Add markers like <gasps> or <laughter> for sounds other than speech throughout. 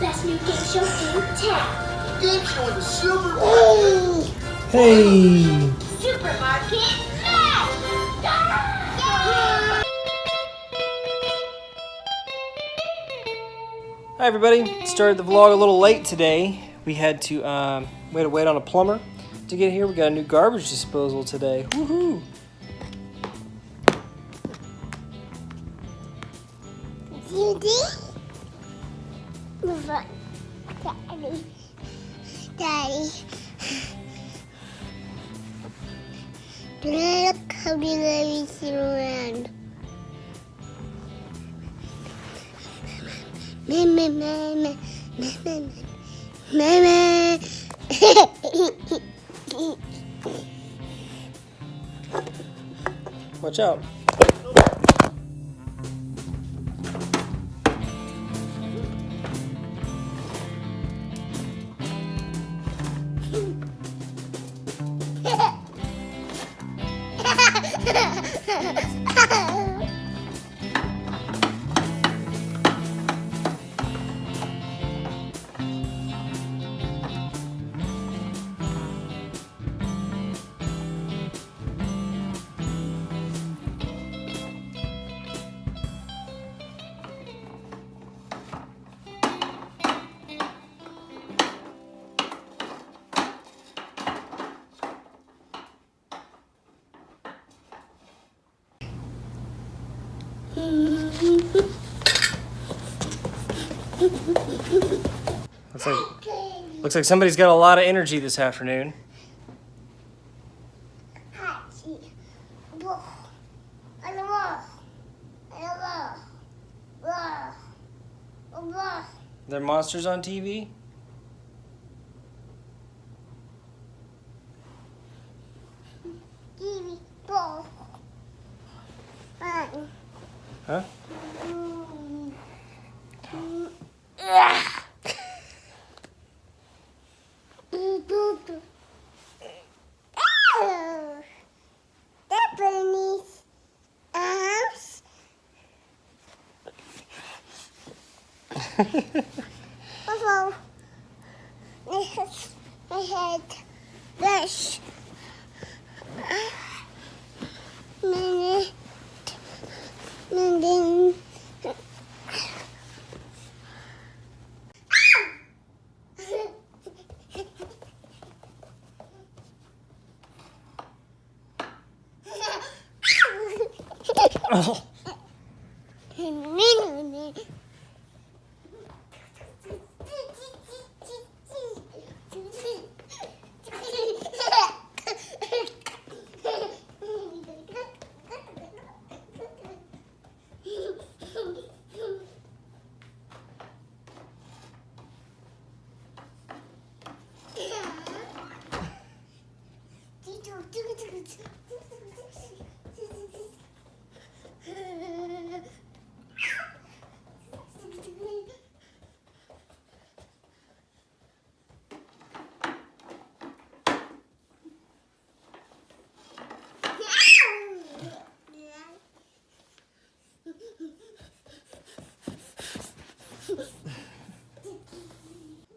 Best new game show in town. Game show in the supermarket. Hey! Supermarket Matt! Hi everybody. Started the vlog a little late today. We had to um, we had to wait on a plumber to get here. We got a new garbage disposal today. Woohoo! Judy? Daddy. Daddy. Look how many ladies around. Watch out. Looks like, looks like somebody's got a lot of energy this afternoon. There are monsters on TV? Huh? <laughs> also, we had, we had this. <laughs> Oh.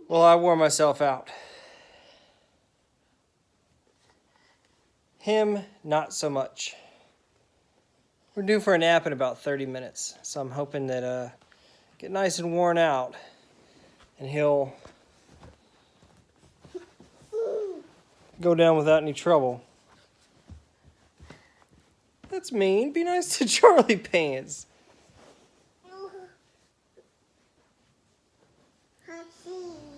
Well, I wore myself out. Him, not so much. We're due for a nap in about 30 minutes, so I'm hoping that uh, get nice and worn out, and he'll go down without any trouble. That's mean. Be nice to <laughs> Charlie Pants. See.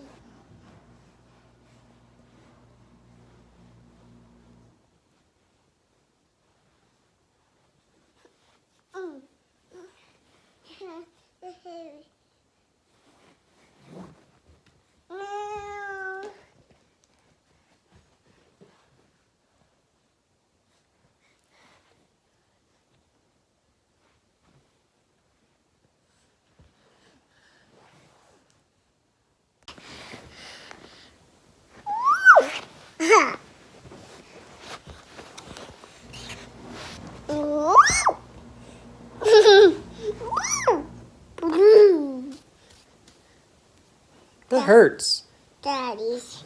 Hurts. Daddy's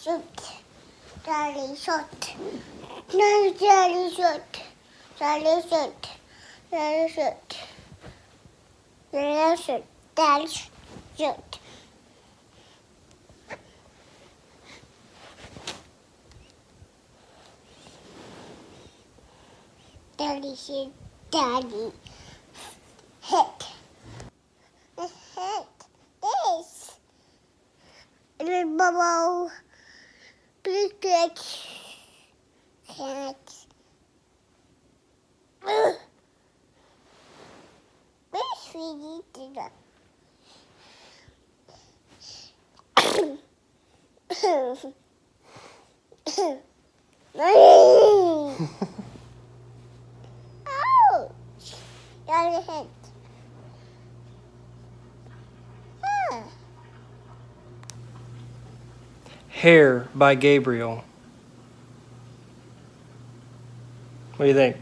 shoot. Daddy shot. No, daddy shot. Daddy shot. Daddy shot. Daddy shot. Daddy shot. Daddy said, Daddy. Hit Ouch! Got a. Ah. Hair by Gabriel. What do you think?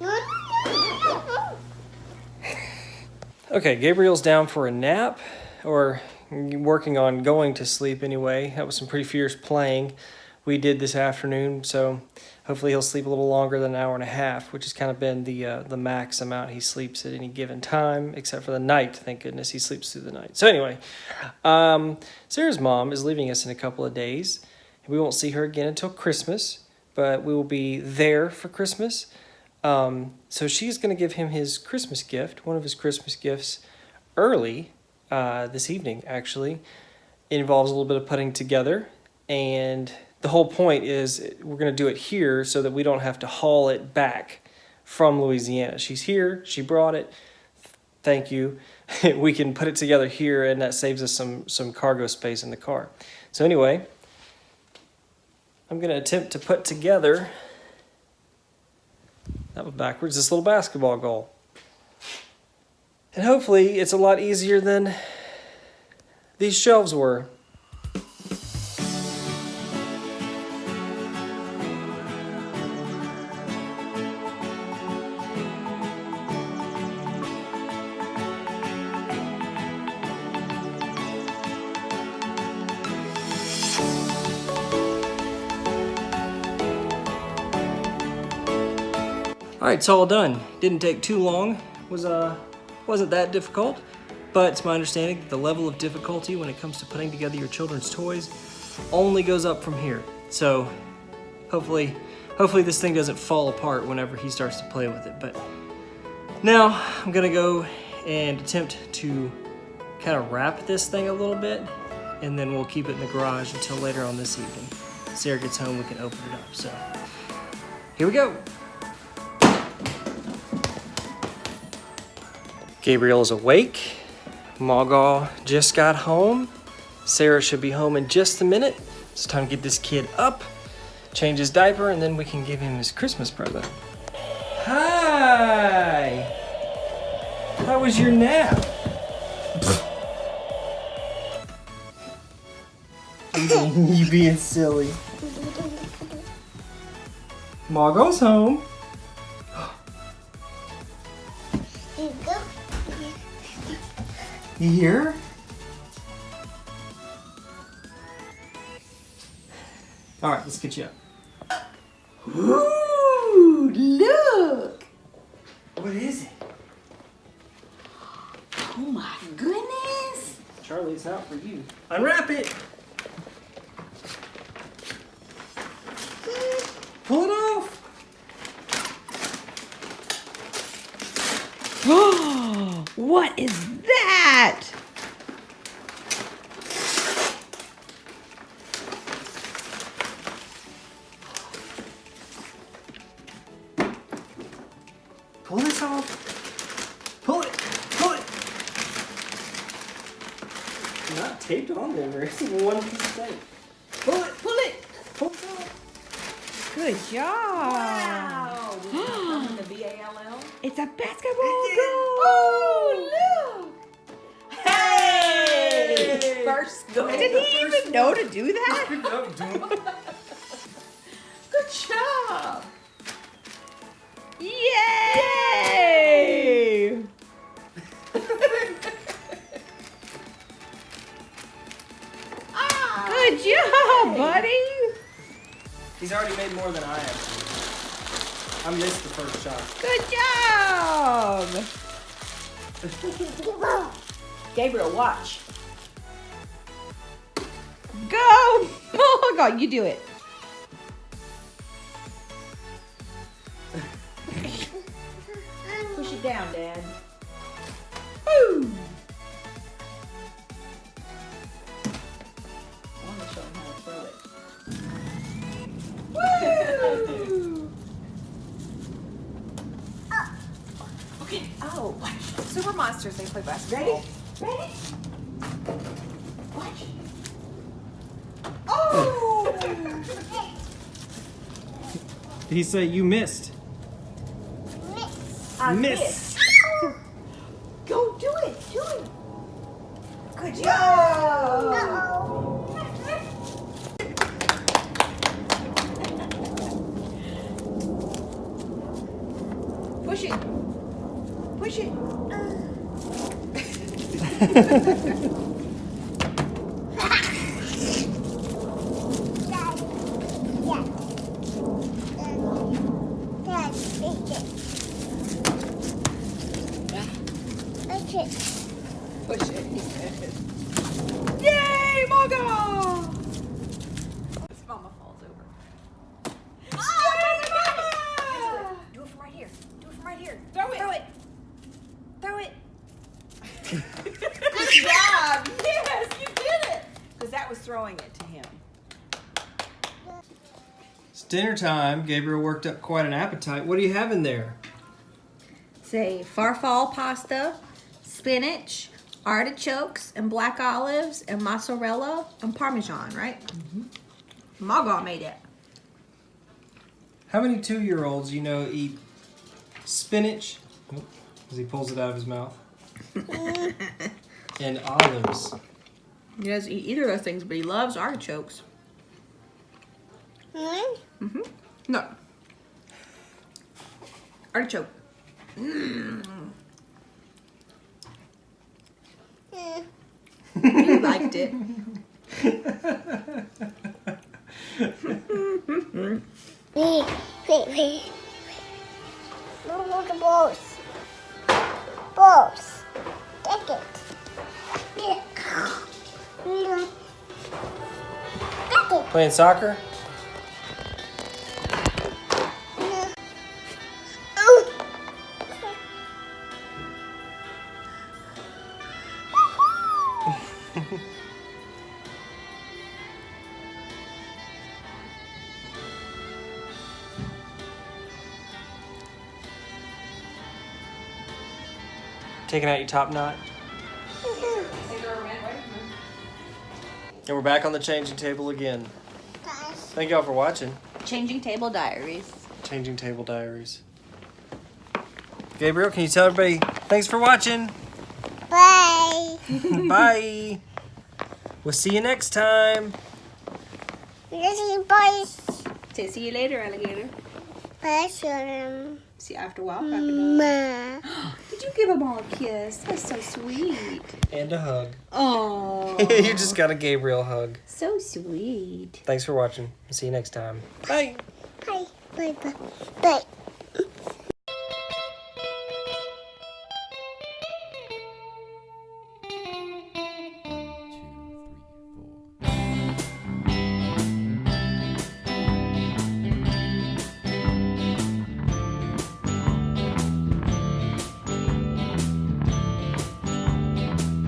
<laughs> Okay, Gabriel's down for a nap, or working on going to sleep anyway. That was some pretty fierce playing we did this afternoon, so hopefully he'll sleep a little longer than an hour and a half, which has kind of been the uh, the max amount he sleeps at any given time, except for the night. Thank goodness he sleeps through the night. So anyway, um, Sarah's mom is leaving us in a couple of days. We won't see her again until Christmas, but we will be there for Christmas. Um, so she's going to give him his Christmas gift, one of his Christmas gifts, early uh, this evening, actually. It involves a little bit of putting together, and the whole point is we're going to do it here so that we don't have to haul it back from Louisiana. She's here, she brought it. Thank you. <laughs> we can put it together here, and that saves us some, some cargo space in the car. So, anyway, I'm going to attempt to put together that was backwards. This little basketball goal. And hopefully it's a lot easier than these shelves were. All right, it's all done. Didn't take too long. Was uh, wasn't that difficult, but it's my understanding that the level of difficulty when it comes to putting together your children's toys only goes up from here. So hopefully, hopefully this thing doesn't fall apart whenever he starts to play with it. But now I'm gonna go and attempt to kind of wrap this thing a little bit, and then we'll keep it in the garage until later on this evening. Sarah gets home, we can open it up. So here we go. Gabriel is awake. Margot just got home. Sarah should be home in just a minute. It's time to get this kid up, change his diaper, and then we can give him his Christmas present. Hi! How was your nap? <laughs> you being silly. Margot's home. Here? All right, let's get you up. Ooh, look! What is it? Oh my goodness! Charlie's out for you. Unwrap it. Pull it off. <gasps> what is Pull this off. Pull it. Pull it. Not taped on there. It's one piece of tape. Pull it. Pull it! Pull it off. Good job! Wow! Did you come in the V-A-L-L? It's a basketball It goal! Oh, look! Hey! First goal. Did he even know to do that? <laughs> Good job! Yay! <laughs> Good ah, job, buddy. He's already made more than I have. I missed the first shot. Good job. <laughs> Gabriel, watch. Go. <laughs> Oh, God, you do it. It down, Dad. Woo. I want to show him how to throw it. Okay. Oh, watch. Super Monsters, they play basketball. Ready? Ready? Watch. Oh! Did he say you missed? I Miss. missed. Go do it. Do it. Good job. <laughs> Push it. Push it. Dad, <laughs> take it. Take it. Push it. He said. Yay, Maga. This mama falls over. Oh, Do it from right here. Do it from right here. Throw it. Throw it. Throw it. Good job. Yes, you did it. Because that was throwing it to him. It's dinner time. Gabriel worked up quite an appetite. What do you have in there? Say farfalle pasta, spinach, artichokes, and black olives, and mozzarella and parmesan, right? Mm-hmm. Maga made it. How many two-year-olds you know eat spinach? As he pulls it out of his mouth. <laughs> and olives. He doesn't eat either of those things, but he loves artichokes. Hmm? Mm-hmm. No. Artichoke. Hmm. You liked it. Wait, wait, wait. Look at the balls. Balls. Take it. Yeah. Mm. Take it. Playing soccer? Taking out your top knot? And we're back on the changing table again. Thank y'all for watching. Changing Table Diaries. Changing Table Diaries. Gabriel, can you tell everybody thanks for watching? Bye. <laughs> Bye. We'll see you next time. Little boys. Say see you later, alligator. Bye, See you after a while, crocodile. <gasps> Ma. Did you give him all a kiss? That's so sweet. And a hug. Oh, <laughs> you just got a Gabriel hug. so sweet. Thanks for watching. See you next time. Bye. Bye. Bye. Bye. Bye.